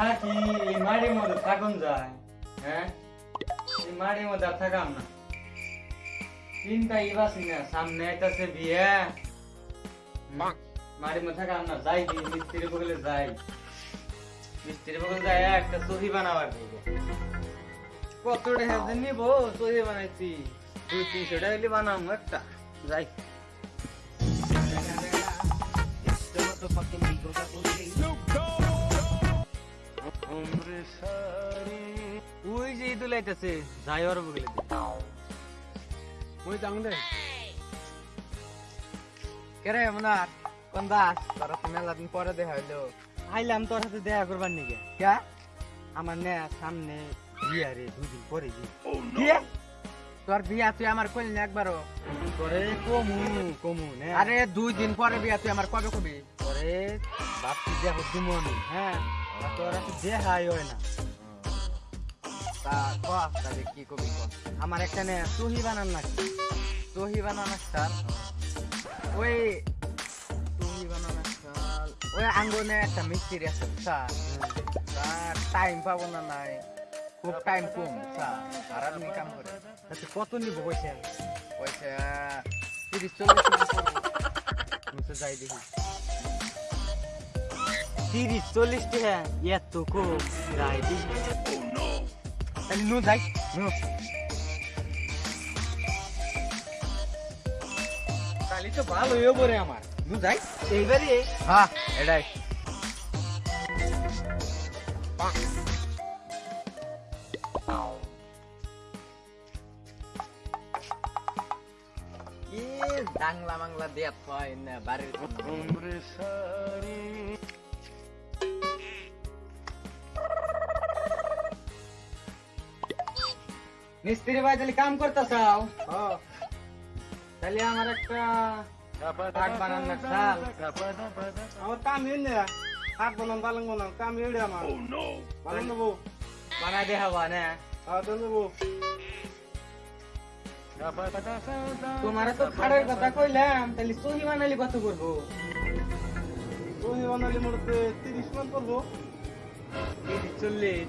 থাকি এই মাড়ির মধ্যে থাকুন যায় হ্যাঁ? এই মাড়ির মধ্যে আর থাকাম না। চিন্তা ইবাসি না, সামনে আইতাছে বিয়ে। মাড়ির মধ্যে থাকাম না, যাই কি মিস্ত্রি বগলে যাই। মিস্ত্রি বগলে যাই, একটা সহি বানাবার দিকে কত টাকা নিবো সহি বানাইছি। দুই তিনশো টাকা বানাবো একটা, যাই। ওই যে ইদু লাইতাছে যাই ওর বগলে ওই যাং দে। কেরে মনার কোন দাস? তোরা মেলা দিন পরে দেখা হইল। আইলাম তোর সাথে দেখা করবার নিকে কে? আমার নে সামনে বিয়া রে দুদিন পরে বিয়ে। তোর বিয়া তুই আমার কইলি না একবারও? কমু কমু নে। আরে দুই দিন পরে বিয়া তুই আমার কবে কবি? দেখো দিমু হ্যাঁ। তোর হয় না। তা তাহলে কি কবি আমার একটা নে তুহি বানান না তুহি বানানো স্টার ওই তুহি বানানো স্টার ওই আঙ্গনে একটা মিস্ত্রি আছে স্যার। টাইম পাবো না নাই। খুব টাইম কম স্যার। আর আপনি কাম করে তাতে কত নিব পয়সা? পয়সা তিরিশ চল্লিশ যাই দেখি। তিরিশ চল্লিশ টাকা এত কম যাই নু যাই নু তাহলে তো ভালো হয়ে পরে আমার। নু যাই এইবারে হ্যাঁ এটাই। ডাংলা মাংলা দেয়া হয় না বাড়ির মিস্ত্রি ভাই তাহলে কাম করতেছাও? হ্যাঁ। তাহলে আমার একটা কাঠ বানান না চাল আমার কাম এনে না। হাত বানান পালং বানান কাম এড়ে আমার। পালং নেব বানাই দেখাবা না। হাত নেব তোমার তো খাড়ের কথা কইলাম তাহলে সহি বানালি কত করব? তুমি বানালি মোটে তিরিশ মান করব। তিরিশ চল্লিশ।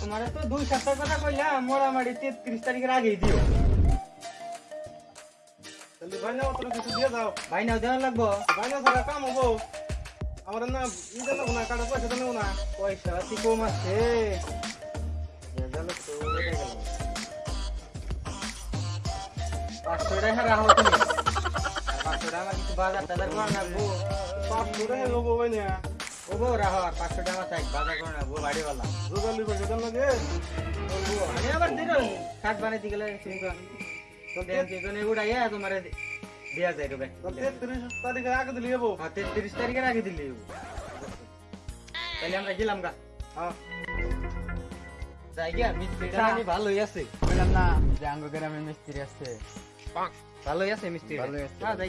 তোমার তো দুই সপ্তাহ কথা কইলাম মোটামুটি তেত্রিশ তারিখের আগেই দিও। ভাই না তোরা কিছু দিয়ে যাও। ভাই নাও দেওয়া লাগবো? ভাই না ছাড়া কাম হব। আমার না কাটা পয়সা পয়সা কম আছে। পাঁচশো টাকা রাখো তুমি। পাঁচশো টাকা কিছু বাজার টাজার করে রাখব পাঁচশো টাকা নেব ভাই না ও বউ রাখো আর পাঁচশো টাকা থাক বাজার করে রাখব বাড়িওয়ালা রোগালি পয়সা দেন লাগে বলব আমি আবার দিল শাক বানাইতে গেলে ব্যাংকে এখানে উড়াইয়া তোমার দেওয়া যায় রবে তেত্রিশ তারিখে আগে দিলে যাব হ্যাঁ তেত্রিশ তারিখের আগে দিলে তাহলে আমরা গেলাম গা। হ্যাঁ। যাই গিয়া মিস্ত্রিটা চা। জানি ভালোই আছে। বললাম না যে আঙ্গ গ্রামে মিস্ত্রি আছে। ভালোই আছে মিস্ত্রি ভালোই আছে। হ্যাঁ যাই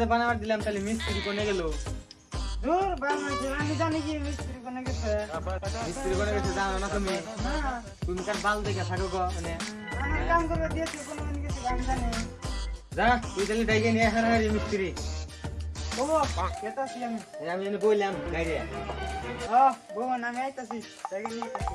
যে বানাবার দিলাম তাহলে মিস্ত্রি কোনে গেল? দূর আমি জানি কি মিস্ত্রি কোনে গেছে। মিস্ত্রি কোনে গেছে জানো না তুমি? তুমি কার বাল দেখে থাকো গো মানে। আমার কাম করে দিয়েছে কোনো মানে গেছে আমি জানি। যা তুই তাহলে ডাইকে নিয়ে মিস্ত্রি। আমি। আমি এনে বললাম গাড়ি ও বাবা আমি আইতাছি তাকে নিয়ে আইতাছি।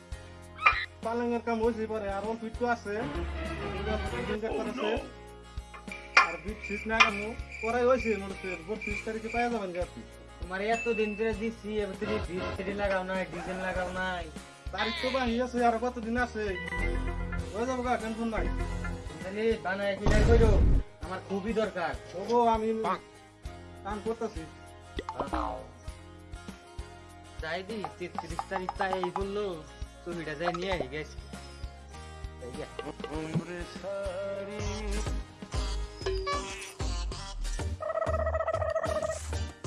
পালঙ্গের কাম হয়েছে পরে আর অল্প একটু আছে। দিনকার আর বিট শীত না কামু পরে হয়েছে মনে হচ্ছে বত্রিশ তারিখে পাওয়া যাবেন আপনি? তোমার এত দিন ধরে দিছি এবার তুমি ভিত্তি লাগাও নাই ডিজাইন লাগাও নাই। তারিখ তো বাহি আছে আর কতদিন আছে? হয়ে যাব গা টেনশন নাই। তাহলে বানায় ক্লিয়ার করো আমার খুবই দরকার। তবু আমি কাম করতেছি। যাই দি তেত্রিশ তারিখ তাই এই বলল ছবিটা যাই নিয়ে আই গেছি এই যে।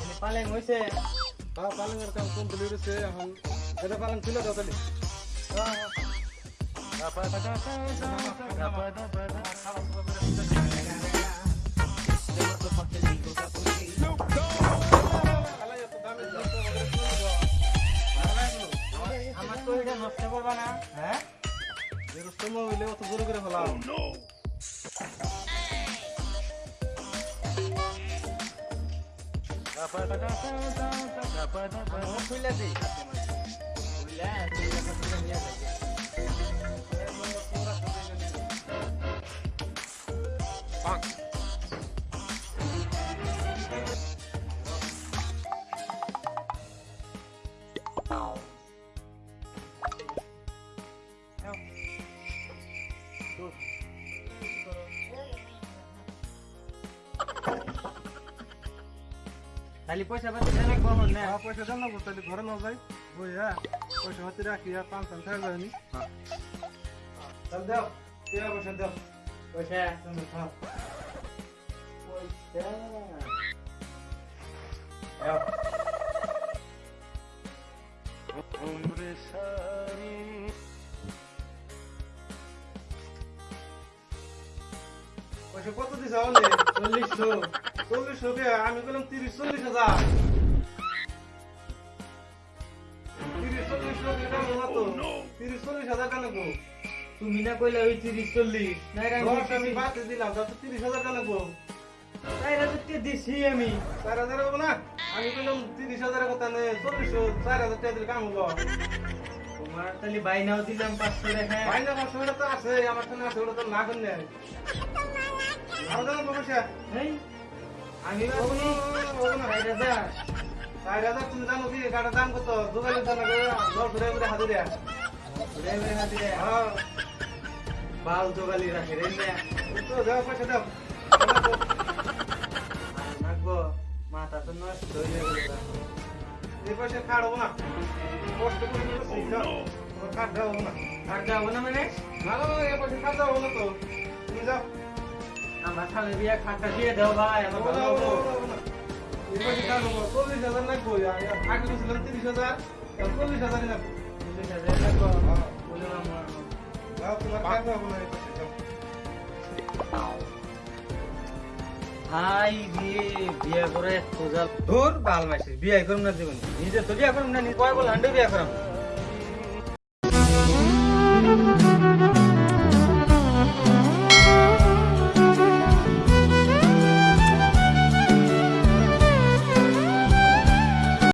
এনে পালেং হইছে হ্যাঁ পালঙ্গের কাম কমপ্লিট হয়েছে এখন এটা পালং ছিল তো তাহলে আমার তো এটা নষ্ট করবা না হ্যাঁ এরকম হইলে অত জোরে করে ফেলাম আমার খুইলা দেই খুইলা খুইলা খুইলা নিয়ে যাই খালি পয়সা পাতি দেনে কখন না হ্যাঁ, পয়সা দেন না তাহলে ঘরে না যাই। বই হ্যাঁ পয়সা হাতে রাখি আর পাঁচ পাঁচ টাকা যায়নি। তাহলে দাও টাকা পয়সা দাও। পয়সা তুমি খাও পয়সা। দাও। পয়সা কত দিছে? চল্লিশশো চল্লিশশো কে আমি বললাম তিরিশ চল্লিশ হাজার। চল্লিশ তো চল্লিশ হাজার তুমি না কইলা ওই তিরিশ চল্লিশ। আমি বাদ দিলাম যত তিরিশ হাজার গো তাইরা তো তে দিছি আমি। চার হাজার হব না? আমি বললাম তিরিশ হাজারের কথা নেই চল্লিশশো চার হাজার টাকা দিলে কাম হব। তোমার তাহলে বাইনাও দিলাম পাঁচশো টাকা। বাইনা পাঁচশো টাকা তো আছে আমার সামনে আছে ওটা তো না করলে। আরও জানো এই, আমি হব ভাবছি না, হব না। ষাট হাজার চার হাজার তুমি জানো কি? গাড়ির দাম কত? দোকানের দাম দশ ঘুরে ঘুরে হাতে দেয়া ঘুরে ঘুরে হাতে দেয়। হ্যাঁ। বাল জোগালি রাখে রে তো দাও পয়সা দাও। নাকবো মাথা তো নষ্ট হয়ে গেল। এই পয়সা খাট হব না। কষ্ট করে খাট দেওয়া না। আর যাব না মানে? না, এই পয়সা খাট দেওয়া না তো। তুমি যাও। খাটটা দিয়ে দাও ভাই আমার হব না, ভালো হব না, হব। হব না। এই পয়সা খাট হব চল্লিশ হাজার লাগবো আগে বলছিলাম তিরিশ হাজার চল্লিশ হাজারই লাগবো চল্লিশ হাজার লাগবো। বলে আমার যাও তোমার খাট দেওয়া না এই পয়সা যাও। ভাই বিয়ে বিয়ে করে খোঁজা তোর বাল মাসে বিয়ে করুম না জীবন নিজে তো বিয়ে করুম না নিজে কয় বল হান্ডে বিয়ে করুম